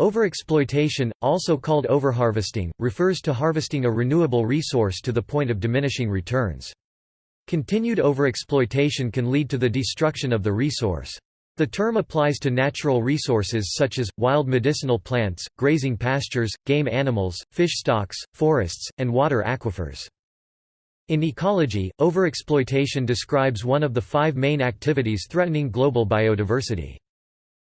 Overexploitation, also called overharvesting, refers to harvesting a renewable resource to the point of diminishing returns. Continued overexploitation can lead to the destruction of the resource. The term applies to natural resources such as, wild medicinal plants, grazing pastures, game animals, fish stocks, forests, and water aquifers. In ecology, overexploitation describes one of the five main activities threatening global biodiversity.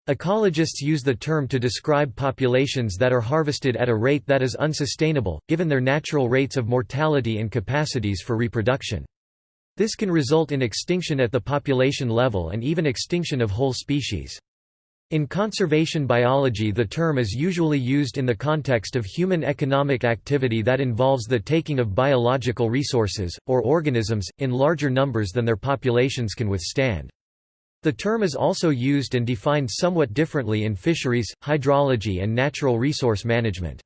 Ecologists use the term to describe populations that are harvested at a rate that is unsustainable, given their natural rates of mortality and capacities for reproduction. This can result in extinction at the population level and even extinction of whole species. In conservation biology the term is usually used in the context of human economic activity that involves the taking of biological resources, or organisms, in larger numbers than their populations can withstand. The term is also used and defined somewhat differently in fisheries, hydrology and natural resource management.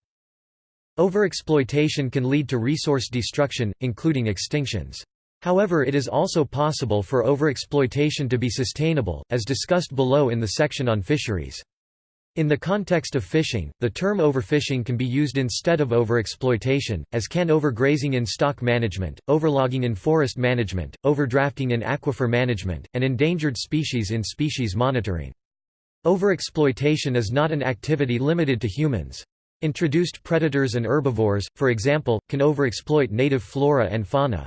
Overexploitation can lead to resource destruction, including extinctions. However it is also possible for overexploitation to be sustainable, as discussed below in the section on fisheries. In the context of fishing, the term overfishing can be used instead of overexploitation, as can overgrazing in stock management, overlogging in forest management, overdrafting in aquifer management, and endangered species in species monitoring. Overexploitation is not an activity limited to humans. Introduced predators and herbivores, for example, can overexploit native flora and fauna.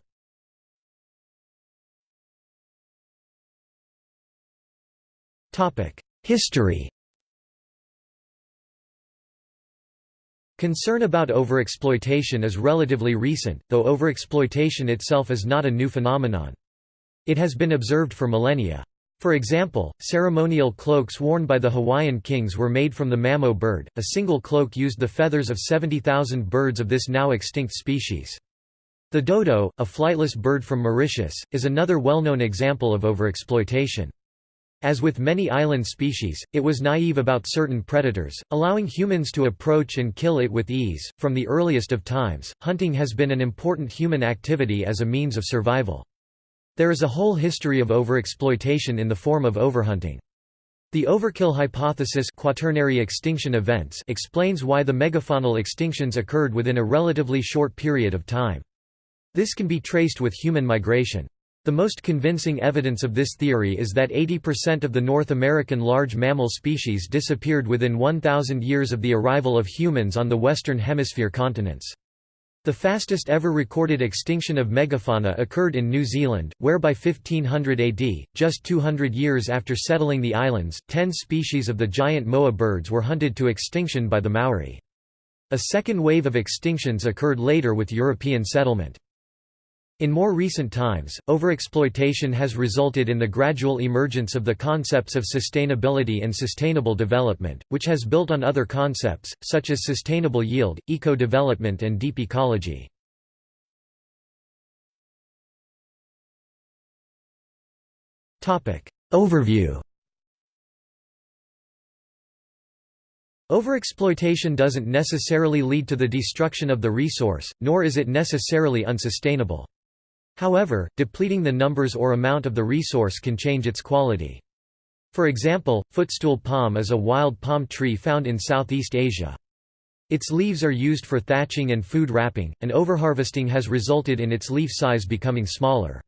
History Concern about overexploitation is relatively recent, though overexploitation itself is not a new phenomenon. It has been observed for millennia. For example, ceremonial cloaks worn by the Hawaiian kings were made from the mamo bird, a single cloak used the feathers of 70,000 birds of this now extinct species. The dodo, a flightless bird from Mauritius, is another well-known example of overexploitation. As with many island species, it was naive about certain predators, allowing humans to approach and kill it with ease. From the earliest of times, hunting has been an important human activity as a means of survival. There is a whole history of overexploitation in the form of overhunting. The overkill hypothesis quaternary extinction events explains why the megafaunal extinctions occurred within a relatively short period of time. This can be traced with human migration. The most convincing evidence of this theory is that 80% of the North American large mammal species disappeared within 1,000 years of the arrival of humans on the Western Hemisphere continents. The fastest ever recorded extinction of megafauna occurred in New Zealand, where by 1500 AD, just 200 years after settling the islands, ten species of the giant moa birds were hunted to extinction by the Maori. A second wave of extinctions occurred later with European settlement. In more recent times, overexploitation has resulted in the gradual emergence of the concepts of sustainability and sustainable development, which has built on other concepts, such as sustainable yield, eco-development and deep ecology. Overview Overexploitation doesn't necessarily lead to the destruction of the resource, nor is it necessarily unsustainable. However, depleting the numbers or amount of the resource can change its quality. For example, footstool palm is a wild palm tree found in Southeast Asia. Its leaves are used for thatching and food wrapping, and overharvesting has resulted in its leaf size becoming smaller.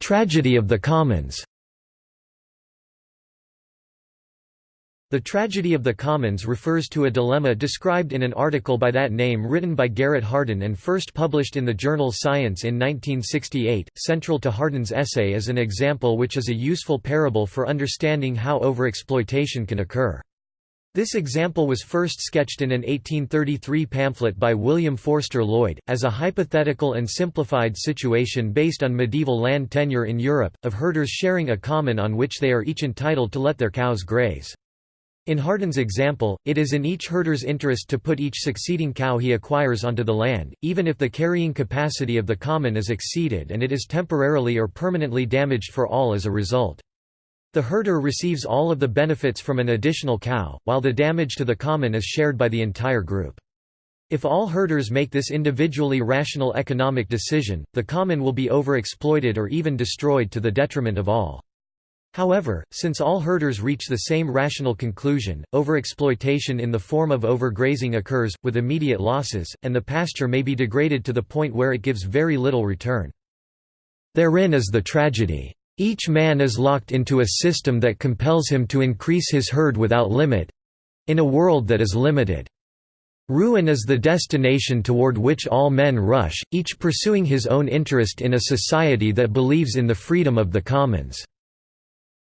Tragedy of the commons The tragedy of the commons refers to a dilemma described in an article by that name written by Garrett Hardin and first published in the journal Science in 1968. Central to Hardin's essay is an example which is a useful parable for understanding how overexploitation can occur. This example was first sketched in an 1833 pamphlet by William Forster Lloyd, as a hypothetical and simplified situation based on medieval land tenure in Europe, of herders sharing a common on which they are each entitled to let their cows graze. In Hardin's example, it is in each herder's interest to put each succeeding cow he acquires onto the land, even if the carrying capacity of the common is exceeded and it is temporarily or permanently damaged for all as a result. The herder receives all of the benefits from an additional cow, while the damage to the common is shared by the entire group. If all herders make this individually rational economic decision, the common will be overexploited or even destroyed to the detriment of all. However, since all herders reach the same rational conclusion, overexploitation in the form of overgrazing occurs, with immediate losses, and the pasture may be degraded to the point where it gives very little return. Therein is the tragedy. Each man is locked into a system that compels him to increase his herd without limit—in a world that is limited. Ruin is the destination toward which all men rush, each pursuing his own interest in a society that believes in the freedom of the commons."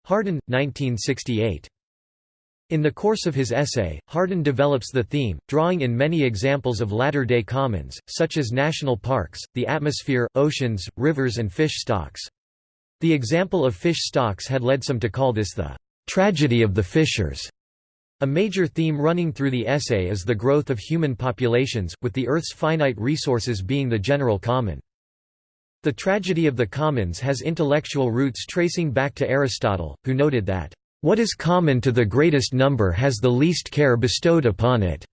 Hardin, 1968. In the course of his essay, Hardin develops the theme, drawing in many examples of latter-day commons, such as national parks, the atmosphere, oceans, rivers and fish stocks. The example of fish stocks had led some to call this the «tragedy of the fishers». A major theme running through the essay is the growth of human populations, with the Earth's finite resources being the general common. The tragedy of the commons has intellectual roots tracing back to Aristotle, who noted that, "...what is common to the greatest number has the least care bestowed upon it",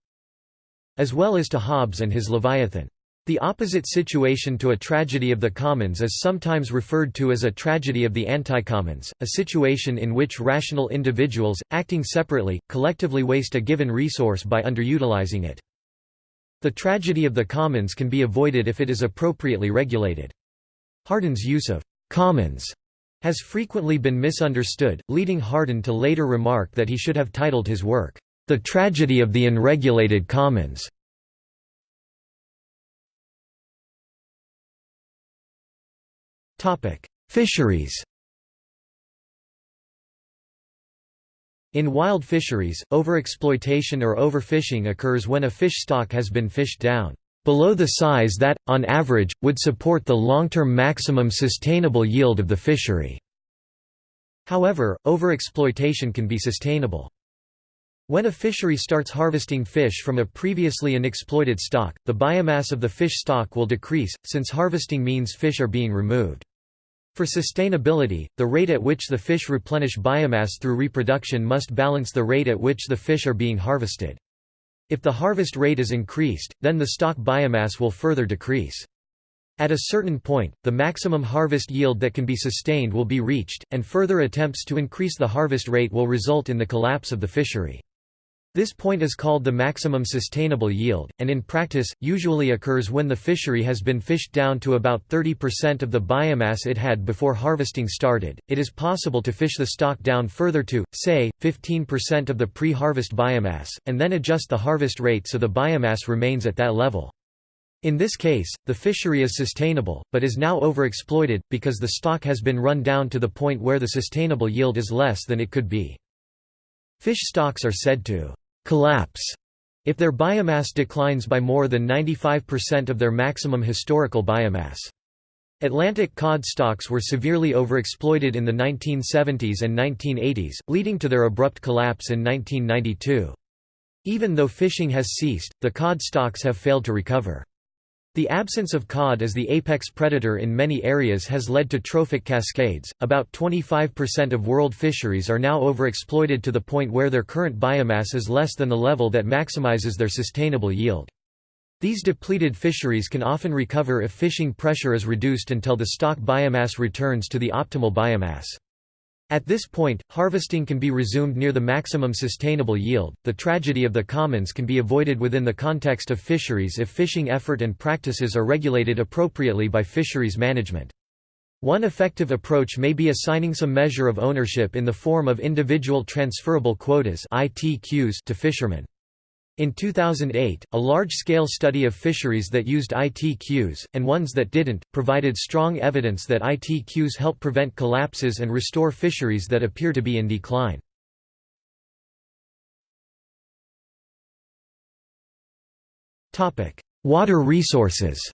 as well as to Hobbes and his Leviathan. The opposite situation to a tragedy of the commons is sometimes referred to as a tragedy of the anticommons, a situation in which rational individuals, acting separately, collectively waste a given resource by underutilizing it. The tragedy of the commons can be avoided if it is appropriately regulated. Hardin's use of «commons» has frequently been misunderstood, leading Hardin to later remark that he should have titled his work, "'The Tragedy of the Unregulated Commons". Fisheries In wild fisheries, overexploitation or overfishing occurs when a fish stock has been fished down below the size that, on average, would support the long-term maximum sustainable yield of the fishery. However, overexploitation can be sustainable. When a fishery starts harvesting fish from a previously unexploited stock, the biomass of the fish stock will decrease, since harvesting means fish are being removed. For sustainability, the rate at which the fish replenish biomass through reproduction must balance the rate at which the fish are being harvested. If the harvest rate is increased, then the stock biomass will further decrease. At a certain point, the maximum harvest yield that can be sustained will be reached, and further attempts to increase the harvest rate will result in the collapse of the fishery. This point is called the maximum sustainable yield, and in practice, usually occurs when the fishery has been fished down to about 30% of the biomass it had before harvesting started. It is possible to fish the stock down further to, say, 15% of the pre harvest biomass, and then adjust the harvest rate so the biomass remains at that level. In this case, the fishery is sustainable, but is now overexploited, because the stock has been run down to the point where the sustainable yield is less than it could be. Fish stocks are said to collapse if their biomass declines by more than 95% of their maximum historical biomass. Atlantic cod stocks were severely overexploited in the 1970s and 1980s, leading to their abrupt collapse in 1992. Even though fishing has ceased, the cod stocks have failed to recover. The absence of cod as the apex predator in many areas has led to trophic cascades. About 25% of world fisheries are now overexploited to the point where their current biomass is less than the level that maximizes their sustainable yield. These depleted fisheries can often recover if fishing pressure is reduced until the stock biomass returns to the optimal biomass. At this point, harvesting can be resumed near the maximum sustainable yield. The tragedy of the commons can be avoided within the context of fisheries if fishing effort and practices are regulated appropriately by fisheries management. One effective approach may be assigning some measure of ownership in the form of individual transferable quotas to fishermen. In 2008, a large-scale study of fisheries that used ITQs, and ones that didn't, provided strong evidence that ITQs help prevent collapses and restore fisheries that appear to be in decline. Water resources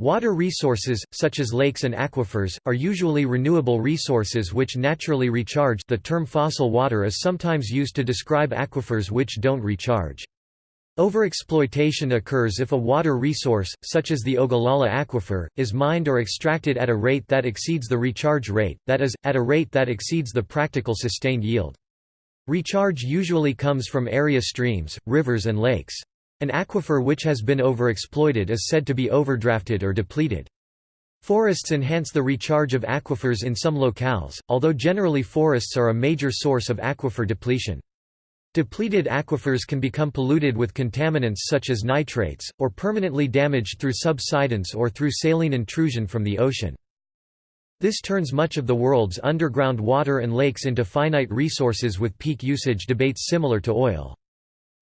Water resources, such as lakes and aquifers, are usually renewable resources which naturally recharge the term fossil water is sometimes used to describe aquifers which don't recharge. Overexploitation occurs if a water resource, such as the Ogallala aquifer, is mined or extracted at a rate that exceeds the recharge rate, that is, at a rate that exceeds the practical sustained yield. Recharge usually comes from area streams, rivers and lakes. An aquifer which has been overexploited is said to be overdrafted or depleted. Forests enhance the recharge of aquifers in some locales, although generally forests are a major source of aquifer depletion. Depleted aquifers can become polluted with contaminants such as nitrates, or permanently damaged through subsidence or through saline intrusion from the ocean. This turns much of the world's underground water and lakes into finite resources with peak usage debates similar to oil.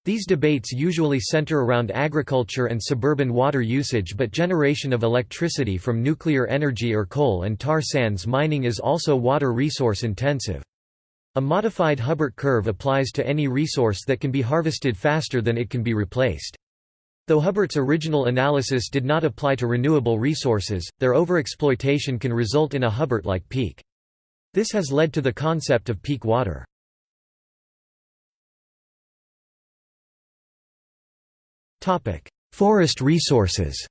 These debates usually center around agriculture and suburban water usage but generation of electricity from nuclear energy or coal and tar sands mining is also water resource intensive. A modified Hubbert curve applies to any resource that can be harvested faster than it can be replaced. Though Hubbert's original analysis did not apply to renewable resources, their overexploitation can result in a Hubbert-like peak. This has led to the concept of peak water. Forest resources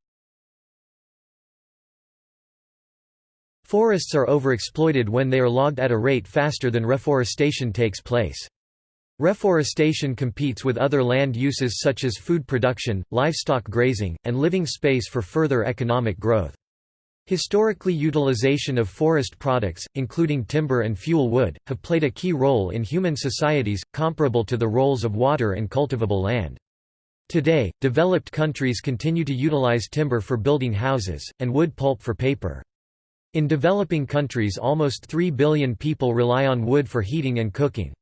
Forests are overexploited when they are logged at a rate faster than reforestation takes place. Reforestation competes with other land uses such as food production, livestock grazing, and living space for further economic growth. Historically utilization of forest products, including timber and fuel wood, have played a key role in human societies, comparable to the roles of water and cultivable land. Today, developed countries continue to utilize timber for building houses, and wood pulp for paper. In developing countries almost 3 billion people rely on wood for heating and cooking.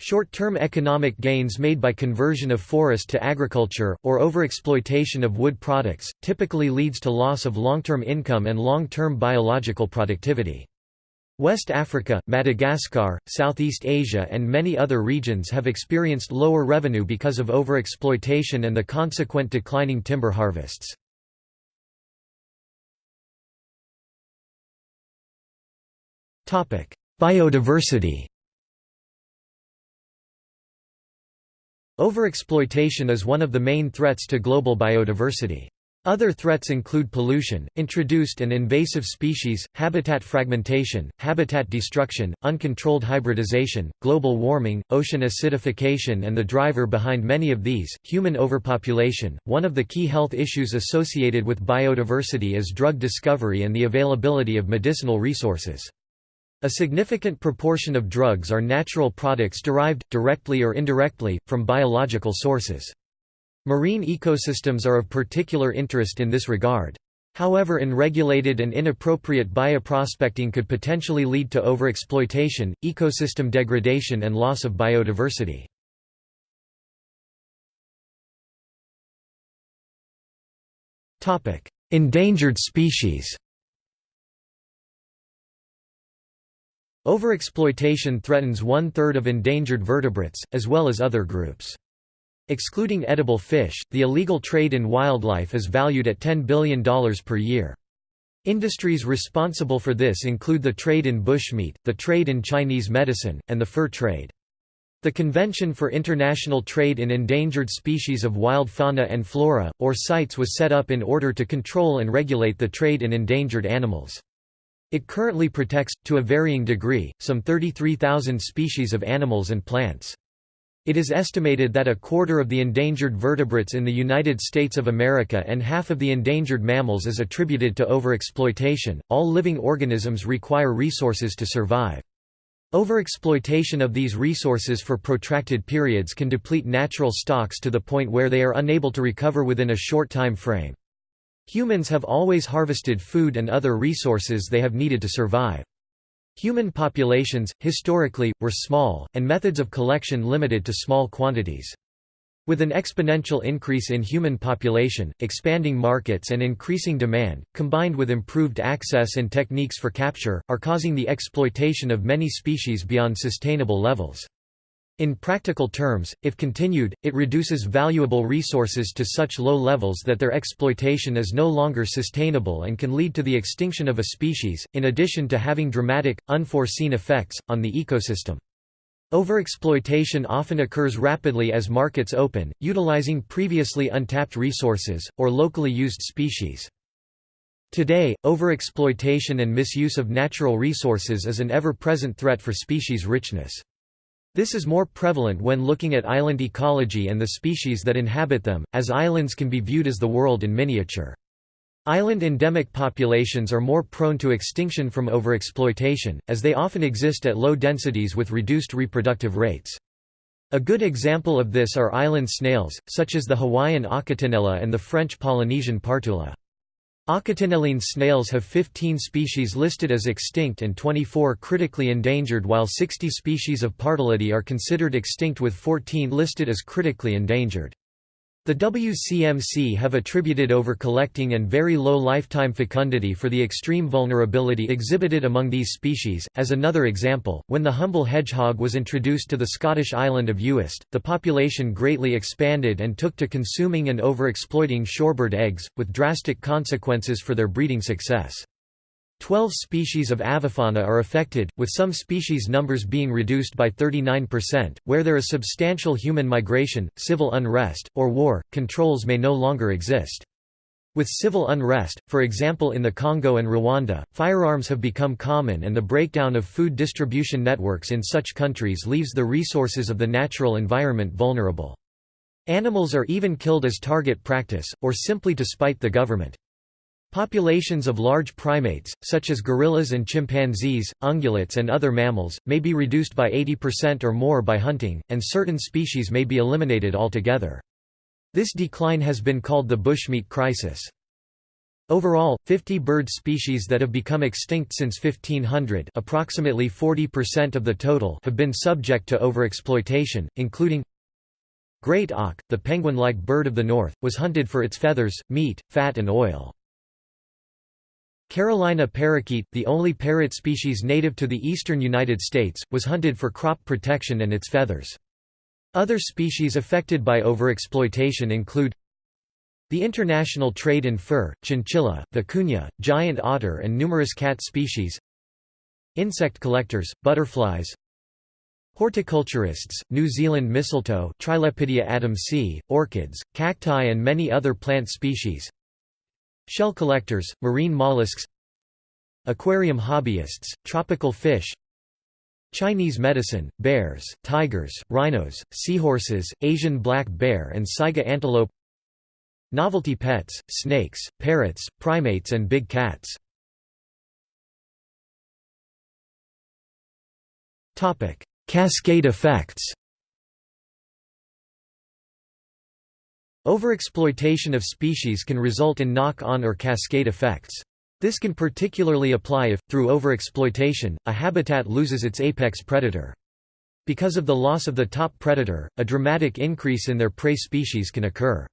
Short-term economic gains made by conversion of forest to agriculture, or overexploitation of wood products, typically leads to loss of long-term income and long-term biological productivity. West Africa, Madagascar, Southeast Asia and many other regions have experienced lower revenue because of overexploitation and the consequent declining timber harvests. Biodiversity Overexploitation is one of the main threats to global biodiversity. Other threats include pollution, introduced and invasive species, habitat fragmentation, habitat destruction, uncontrolled hybridization, global warming, ocean acidification and the driver behind many of these, human overpopulation. One of the key health issues associated with biodiversity is drug discovery and the availability of medicinal resources. A significant proportion of drugs are natural products derived, directly or indirectly, from biological sources. Marine ecosystems are of particular interest in this regard. However unregulated and inappropriate bioprospecting could potentially lead to overexploitation, ecosystem degradation and loss of biodiversity. Endangered species Overexploitation threatens one-third of endangered vertebrates, as well as other groups. Excluding edible fish, the illegal trade in wildlife is valued at $10 billion per year. Industries responsible for this include the trade in bushmeat, the trade in Chinese medicine, and the fur trade. The Convention for International Trade in Endangered Species of Wild Fauna and Flora, or CITES was set up in order to control and regulate the trade in endangered animals. It currently protects, to a varying degree, some 33,000 species of animals and plants. It is estimated that a quarter of the endangered vertebrates in the United States of America and half of the endangered mammals is attributed to overexploitation. All living organisms require resources to survive. Overexploitation of these resources for protracted periods can deplete natural stocks to the point where they are unable to recover within a short time frame. Humans have always harvested food and other resources they have needed to survive. Human populations, historically, were small, and methods of collection limited to small quantities. With an exponential increase in human population, expanding markets and increasing demand, combined with improved access and techniques for capture, are causing the exploitation of many species beyond sustainable levels. In practical terms, if continued, it reduces valuable resources to such low levels that their exploitation is no longer sustainable and can lead to the extinction of a species, in addition to having dramatic, unforeseen effects, on the ecosystem. Overexploitation often occurs rapidly as markets open, utilizing previously untapped resources, or locally used species. Today, overexploitation and misuse of natural resources is an ever-present threat for species richness. This is more prevalent when looking at island ecology and the species that inhabit them, as islands can be viewed as the world in miniature. Island endemic populations are more prone to extinction from overexploitation, as they often exist at low densities with reduced reproductive rates. A good example of this are island snails, such as the Hawaiian Achatinella and the French Polynesian Partula. Achatinelline snails have 15 species listed as extinct and 24 critically endangered while 60 species of Partulidae are considered extinct with 14 listed as critically endangered. The WCMC have attributed over-collecting and very low lifetime fecundity for the extreme vulnerability exhibited among these species. As another example, when the humble hedgehog was introduced to the Scottish island of Uist, the population greatly expanded and took to consuming and over-exploiting shorebird eggs, with drastic consequences for their breeding success. Twelve species of avifauna are affected, with some species numbers being reduced by 39%. Where there is substantial human migration, civil unrest, or war, controls may no longer exist. With civil unrest, for example in the Congo and Rwanda, firearms have become common and the breakdown of food distribution networks in such countries leaves the resources of the natural environment vulnerable. Animals are even killed as target practice, or simply to spite the government. Populations of large primates, such as gorillas and chimpanzees, ungulates and other mammals, may be reduced by 80% or more by hunting, and certain species may be eliminated altogether. This decline has been called the bushmeat crisis. Overall, 50 bird species that have become extinct since 1500 approximately 40% of the total have been subject to overexploitation, including Great auk, the penguin-like bird of the north, was hunted for its feathers, meat, fat and oil. Carolina parakeet, the only parrot species native to the eastern United States, was hunted for crop protection and its feathers. Other species affected by overexploitation include the international trade in fur, chinchilla, vicuña, giant otter and numerous cat species Insect collectors, butterflies Horticulturists, New Zealand mistletoe Trilepidea adamsi, orchids, cacti and many other plant species Shell collectors, marine mollusks Aquarium hobbyists, tropical fish Chinese medicine, bears, tigers, rhinos, seahorses, Asian black bear and saiga antelope Novelty pets, snakes, parrots, primates and big cats. Cascade effects Overexploitation of species can result in knock-on or cascade effects. This can particularly apply if, through overexploitation, a habitat loses its apex predator. Because of the loss of the top predator, a dramatic increase in their prey species can occur.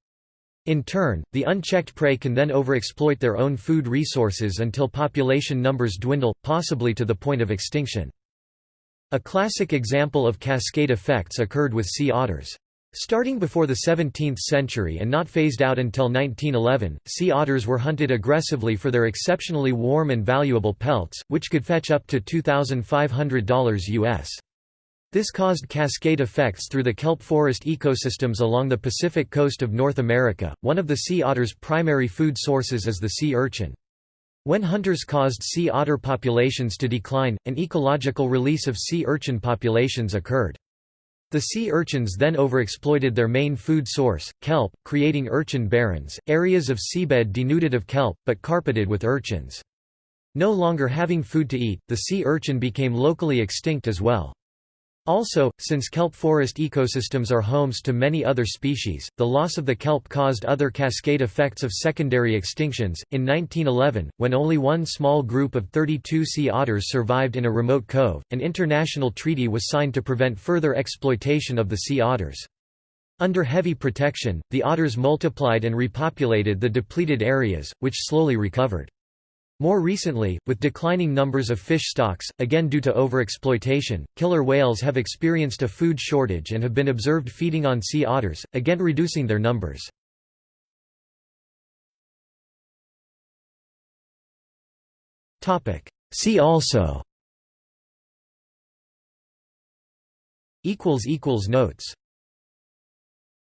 In turn, the unchecked prey can then overexploit their own food resources until population numbers dwindle, possibly to the point of extinction. A classic example of cascade effects occurred with sea otters. Starting before the 17th century and not phased out until 1911, sea otters were hunted aggressively for their exceptionally warm and valuable pelts, which could fetch up to $2,500 US. This caused cascade effects through the kelp forest ecosystems along the Pacific coast of North America. One of the sea otter's primary food sources is the sea urchin. When hunters caused sea otter populations to decline, an ecological release of sea urchin populations occurred. The sea urchins then overexploited their main food source, kelp, creating urchin barrens, areas of seabed denuded of kelp, but carpeted with urchins. No longer having food to eat, the sea urchin became locally extinct as well. Also, since kelp forest ecosystems are homes to many other species, the loss of the kelp caused other cascade effects of secondary extinctions. In 1911, when only one small group of 32 sea otters survived in a remote cove, an international treaty was signed to prevent further exploitation of the sea otters. Under heavy protection, the otters multiplied and repopulated the depleted areas, which slowly recovered. More recently, with declining numbers of fish stocks, again due to overexploitation, killer whales have experienced a food shortage and have been observed feeding on sea otters, again reducing their numbers. See also. Notes